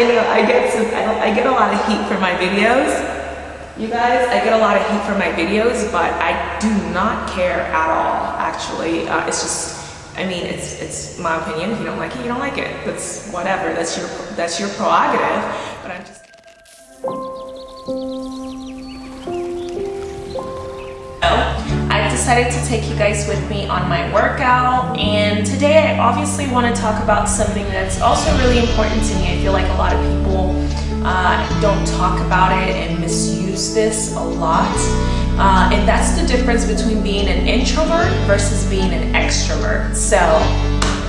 I know I get some, I, I get a lot of heat for my videos. You guys, I get a lot of heat for my videos, but I do not care at all, actually. Uh, it's just, I mean, it's it's my opinion. If you don't like it, you don't like it. That's whatever. That's your that's your prerogative. Decided to take you guys with me on my workout and today I obviously want to talk about something that's also really important to me. I feel like a lot of people uh, don't talk about it and misuse this a lot. Uh, and that's the difference between being an introvert versus being an extrovert. So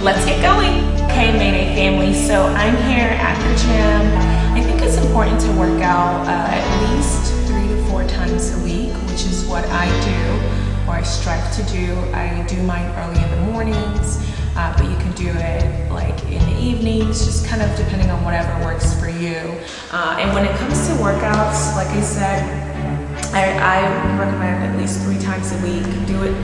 let's get going. Okay, Mayday family, so I'm here at the gym. I think it's important to work out uh, at least three to four times a week, which is what I do or I strive to do. I do mine early in the mornings uh, but you can do it like in the evenings, just kind of depending on whatever works for you. Uh, and when it comes to workouts, like I said, I, I, recommend at least three times a week. Do it,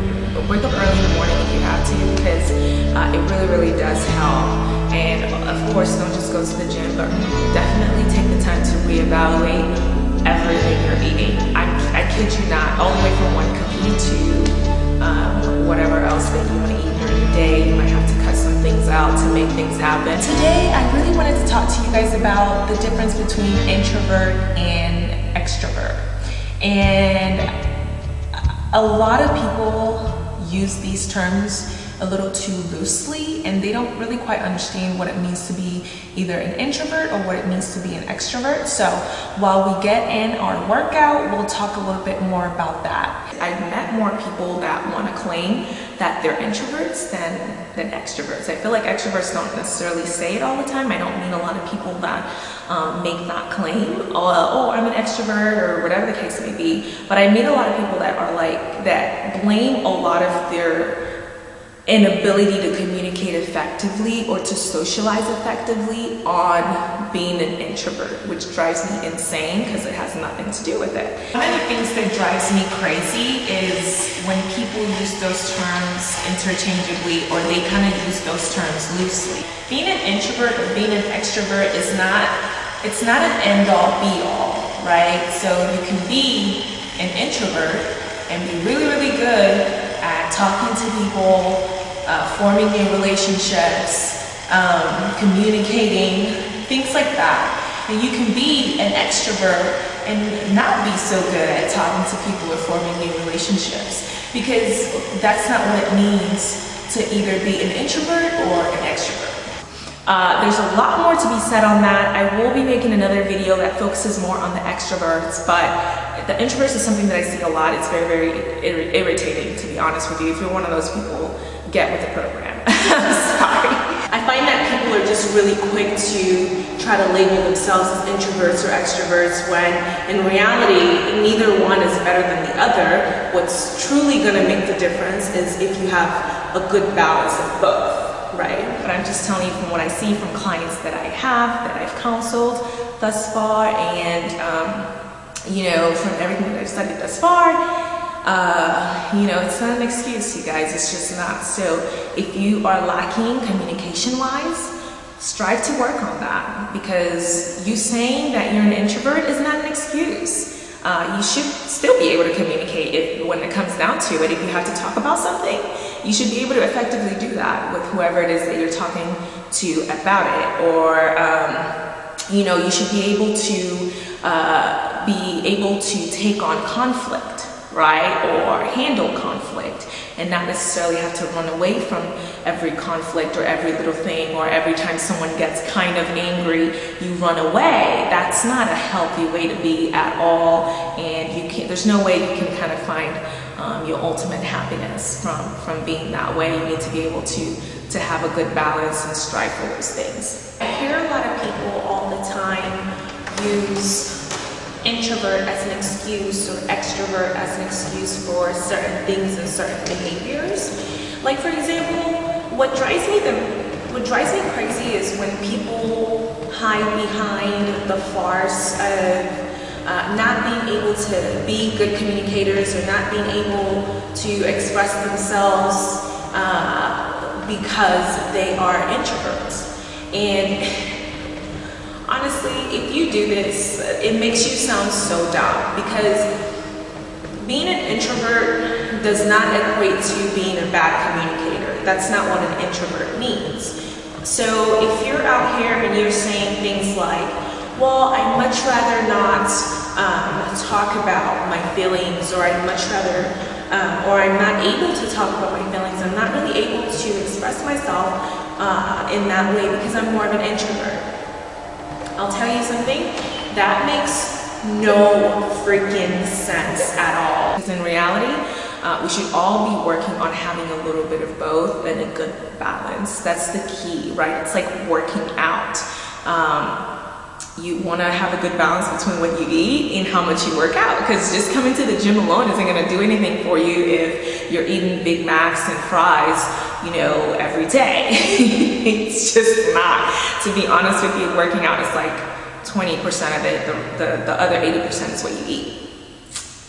wake up early in the morning if you have to because uh, it really, really does help. And of course, don't just go to the gym, but definitely take the time to reevaluate everything you're eating. I, I kid you not, all the way from one out to make things happen. Today, I really wanted to talk to you guys about the difference between introvert and extrovert. And a lot of people use these terms a little too loosely and they don't really quite understand what it means to be either an introvert or what it means to be an extrovert. So while we get in our workout, we'll talk a little bit more about that. I've met more people that want to claim that they're introverts than, than extroverts. I feel like extroverts don't necessarily say it all the time. I don't mean a lot of people that um, make that claim, oh, oh, I'm an extrovert or whatever the case may be. But I meet a lot of people that are like, that blame a lot of their inability to communicate effectively or to socialize effectively on being an introvert, which drives me insane because it has nothing to do with it. One of the things that drives me crazy is when people use those terms interchangeably or they kind of use those terms loosely. Being an introvert or being an extrovert is not, it's not an end all be all, right? So you can be an introvert and be really, really good at talking to people, uh, forming new relationships, um, communicating, things like that. And you can be an extrovert and not be so good at talking to people or forming new relationships because that's not what it means to either be an introvert or an extrovert. Uh, there's a lot more to be said on that. I will be making another video that focuses more on the extroverts, but the introverts is something that I see a lot. It's very, very irritating, to be honest with you. If you're one of those people get with the program. Sorry. I find that people are just really quick to try to label themselves as introverts or extroverts when in reality neither one is better than the other. What's truly going to make the difference is if you have a good balance of both, right? But I'm just telling you from what I see from clients that I have, that I've counseled thus far, and um, you know, from everything that I've studied thus far, uh, you know, it's not an excuse, you guys. It's just not. So if you are lacking communication-wise, strive to work on that because you saying that you're an introvert is not an excuse. Uh, you should still be able to communicate if, when it comes down to it. If you have to talk about something, you should be able to effectively do that with whoever it is that you're talking to about it. Or, um, you know, you should be able to uh, be able to take on conflict right? Or handle conflict and not necessarily have to run away from every conflict or every little thing or every time someone gets kind of angry, you run away. That's not a healthy way to be at all. And you can't, there's no way you can kind of find um, your ultimate happiness from, from being that way. You need to be able to, to have a good balance and strive for those things. I hear a lot of people all the time use introvert as an excuse or extrovert as an excuse for certain things and certain behaviors. Like for example, what drives me the what drives me crazy is when people hide behind the farce of uh, not being able to be good communicators or not being able to express themselves uh, because they are introverts. And honestly, if you do this, it makes you sound so dumb because being an introvert does not equate to being a bad communicator. That's not what an introvert means. So if you're out here and you're saying things like, well, I'd much rather not um, talk about my feelings or I'd much rather, um, or I'm not able to talk about my feelings, I'm not really able to express myself uh, in that way because I'm more of an introvert. I'll tell you something, that makes no freaking sense at all. Because in reality, uh, we should all be working on having a little bit of both and a good balance. That's the key, right? It's like working out. Um, you want to have a good balance between what you eat and how much you work out because just coming to the gym alone isn't going to do anything for you if you're eating Big Macs and fries, you know, every day. it's just not. To be honest with you, working out is like 20% of it, the, the, the other 80% is what you eat.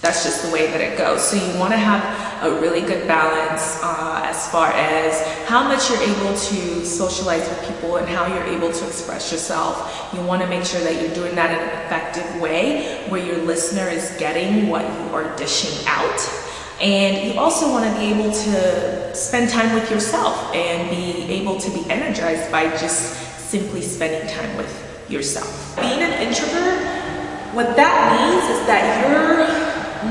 That's just the way that it goes. So you want to have a really good balance uh, as far as how much you're able to socialize with people and how you're able to express yourself. You want to make sure that you're doing that in an effective way where your listener is getting what you are dishing out. And you also want to be able to spend time with yourself and be able to be energized by just simply spending time with yourself. Being an introvert, what that means is that you're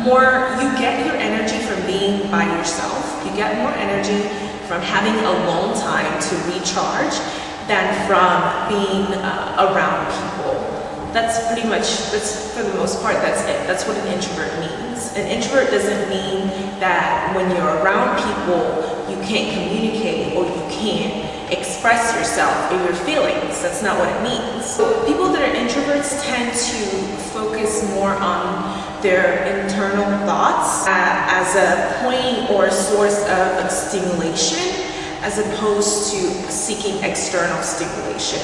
more, you get your energy from being by yourself. You get more energy from having alone time to recharge than from being uh, around people. That's pretty much, that's for the most part, that's it. That's what an introvert means. An introvert doesn't mean that when you're around people, you can't communicate or you can't express yourself or your feelings. That's not what it means. So people that are introverts tend to focus more on their internal thoughts uh, as a point or source of stimulation as opposed to seeking external stimulation.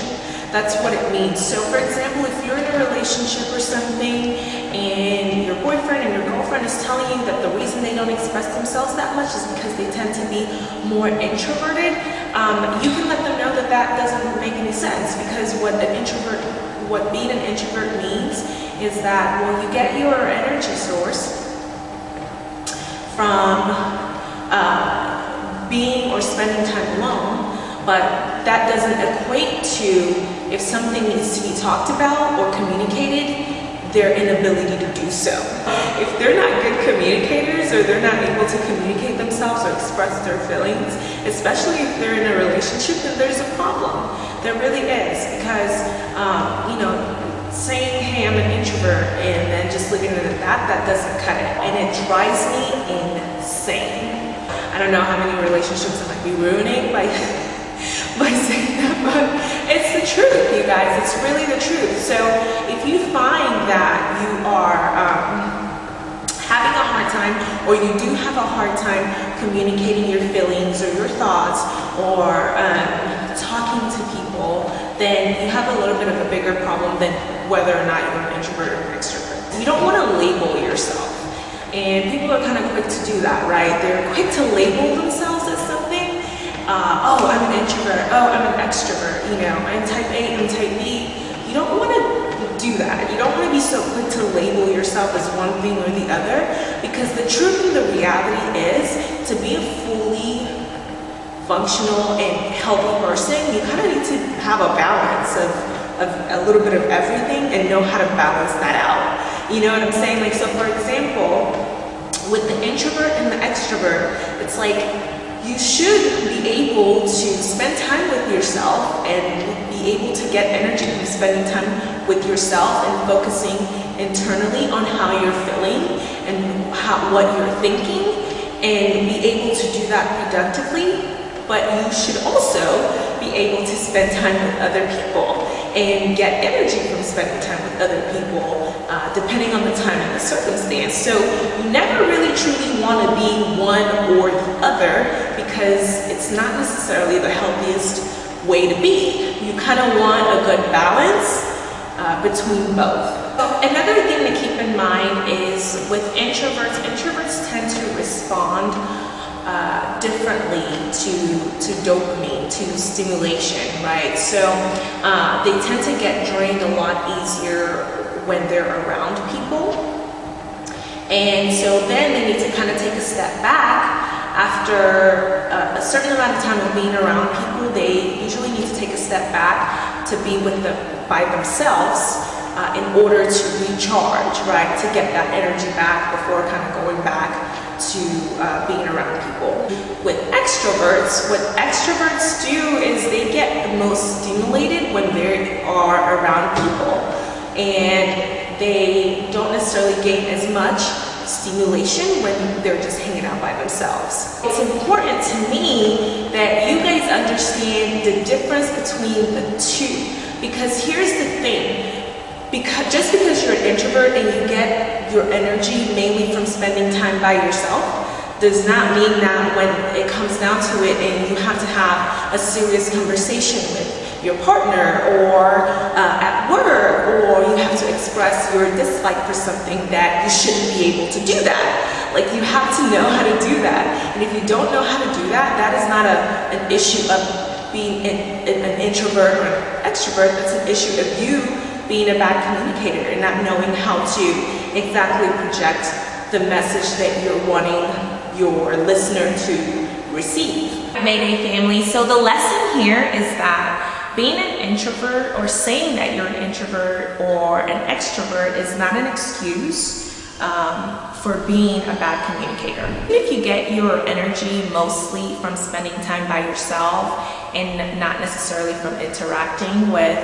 That's what it means. So for example, if you're in a relationship or something and your boyfriend and your girlfriend is telling you that the reason they don't express themselves that much is because they tend to be more introverted, um, you can let them know that that doesn't make any sense because what an introvert, what being an introvert means is that, well, you get your energy source from uh, being or spending time alone, but that doesn't equate to if something needs to be talked about or communicated, their inability to do so. If they're not good communicators or they're not able to communicate themselves or express their feelings, especially if they're in a relationship, then there's a problem. There really is because, um, you know, saying, hey, I'm an introvert and then just it at that, that doesn't cut it. And it drives me insane. I don't know how many relationships I might be ruining by, by saying that, but it's the truth, you guys. It's really the truth. So if you find that you are um, having a hard time or you do have a hard time communicating your feelings or your thoughts or um, talking to people, then you have a little bit of a bigger problem than whether or not you're an introvert or an extrovert. You don't want to label yourself. And people are kind of quick to do that, right? They're quick to label themselves as something. Uh, oh, I'm an introvert. Oh, I'm an extrovert. You know, I'm type A, I'm type B. You don't want to do that. You don't want to be so quick to label yourself as one thing or the other because the truth and the reality is to be a fully functional and healthy person, you kind of need to have a balance of of a little bit of everything and know how to balance that out. You know what I'm saying? Like, so for example, with the introvert and the extrovert, it's like you should be able to spend time with yourself and be able to get energy from spending time with yourself and focusing internally on how you're feeling and how, what you're thinking and be able to do that productively. But you should also be able to spend time with other people and get energy from spending time with other people, uh, depending on the time and the circumstance. So you never really truly want to be one or the other because it's not necessarily the healthiest way to be. You kind of want a good balance uh, between both. So another thing to keep in mind is with introverts, introverts tend to respond uh, differently to, to dopamine, to stimulation, right? So uh, they tend to get drained a lot easier when they're around people. And so then they need to kind of take a step back after a, a certain amount of time of being around people, they usually need to take a step back to be with them by themselves uh, in order to recharge, right? To get that energy back before kind of going back to uh, being around people. With extroverts, what extroverts do is they get the most stimulated when they are around people and they don't necessarily gain as much stimulation when they're just hanging out by themselves. It's important to me that you guys understand the difference between the two because here's the thing because just because you're an introvert and you get your energy mainly from spending time by yourself does not mean that when it comes down to it and you have to have a serious conversation with your partner or uh, at work or you have to express your dislike for something that you shouldn't be able to do that. Like you have to know how to do that. And if you don't know how to do that, that is not a, an issue of being an, an introvert or an extrovert. That's an issue of you being a bad communicator and not knowing how to exactly project the message that you're wanting your listener to receive. Mayday family, so the lesson here is that being an introvert or saying that you're an introvert or an extrovert is not an excuse um, for being a bad communicator. If you get your energy mostly from spending time by yourself and not necessarily from interacting with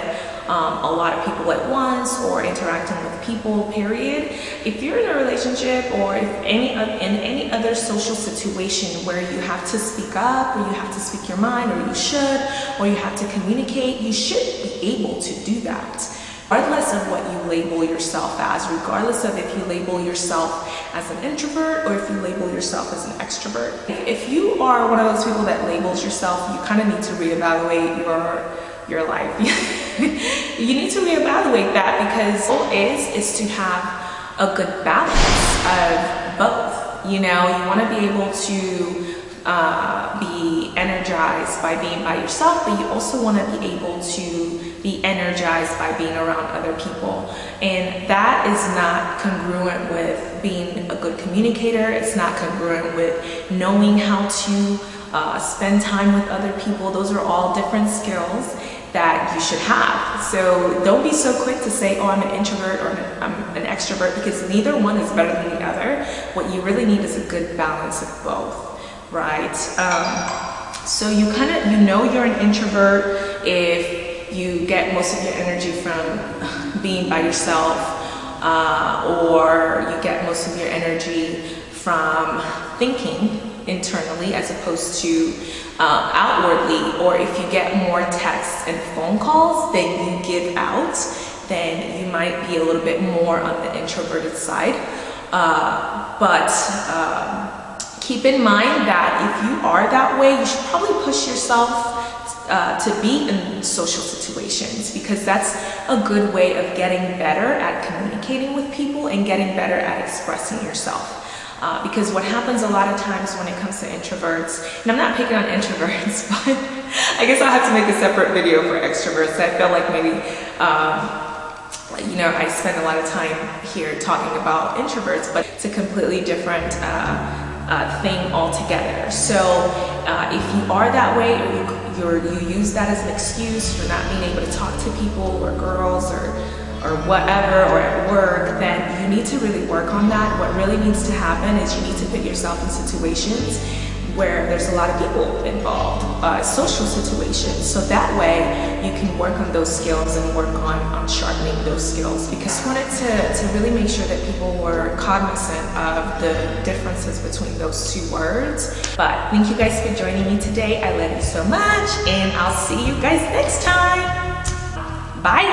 um, a lot of people at once or interacting with people, period. If you're in a relationship or if any in any other social situation where you have to speak up or you have to speak your mind or you should or you have to communicate, you should be able to do that regardless of what you label yourself as, regardless of if you label yourself as an introvert or if you label yourself as an extrovert. If you are one of those people that labels yourself, you kind of need to reevaluate your your life. you need to reevaluate that because the goal is is to have a good balance of both. You know, you want to be able to uh, be energized by being by yourself, but you also want to be able to be energized by being around other people. And that is not congruent with being a good communicator. It's not congruent with knowing how to uh, spend time with other people. Those are all different skills that you should have. So don't be so quick to say, oh, I'm an introvert or I'm an extrovert because neither one is better than the other. What you really need is a good balance of both, right? Um, so you kind of, you know you're an introvert if you get most of your energy from being by yourself uh, or you get most of your energy from thinking internally as opposed to uh, outwardly or if you get more texts and phone calls than you give out then you might be a little bit more on the introverted side uh, but um, keep in mind that if you are that way you should probably push yourself uh, to be in social situations because that's a good way of getting better at communicating with people and getting better at expressing yourself. Uh, because what happens a lot of times when it comes to introverts, and I'm not picking on introverts, but I guess I'll have to make a separate video for extroverts. I feel like maybe, um, you know, I spend a lot of time here talking about introverts, but it's a completely different uh, uh, thing altogether. So uh, if you are that way or you, you use that as an excuse for not being able to talk to people or girls or or whatever or at work, then need to really work on that. What really needs to happen is you need to put yourself in situations where there's a lot of people involved, uh, social situations. So that way you can work on those skills and work on, on sharpening those skills. Because I wanted to, to really make sure that people were cognizant of the differences between those two words. But thank you guys for joining me today. I love you so much and I'll see you guys next time. Bye.